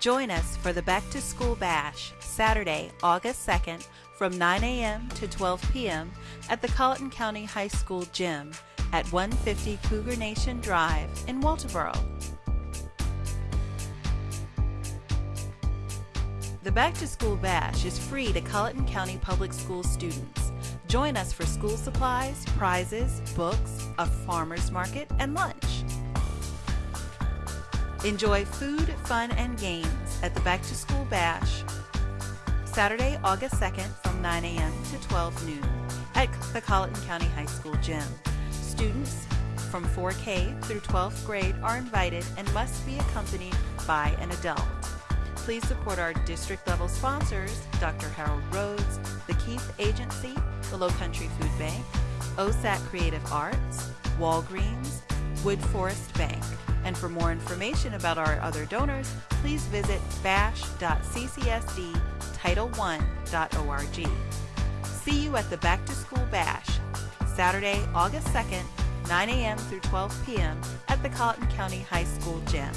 Join us for the Back to School Bash, Saturday, August 2nd from 9 a.m. to 12 p.m. at the Colleton County High School Gym at 150 Cougar Nation Drive in Walterboro. The Back to School Bash is free to Colleton County Public School students. Join us for school supplies, prizes, books, a farmer's market, and lunch. Enjoy food, fun, and games at the Back to School Bash Saturday, August 2nd from 9 a.m. to 12 noon at the Colleton County High School gym. Students from 4K through 12th grade are invited and must be accompanied by an adult. Please support our district level sponsors, Dr. Harold Rhodes, the Keith Agency, the Lowcountry Food Bank, OSAT Creative Arts, Walgreens, Woodforest Bank. And for more information about our other donors, please visit bash.ccsdtitle1.org. See you at the Back to School Bash, Saturday, August 2nd, 9 a.m. through 12 p.m. at the Colleton County High School Gym.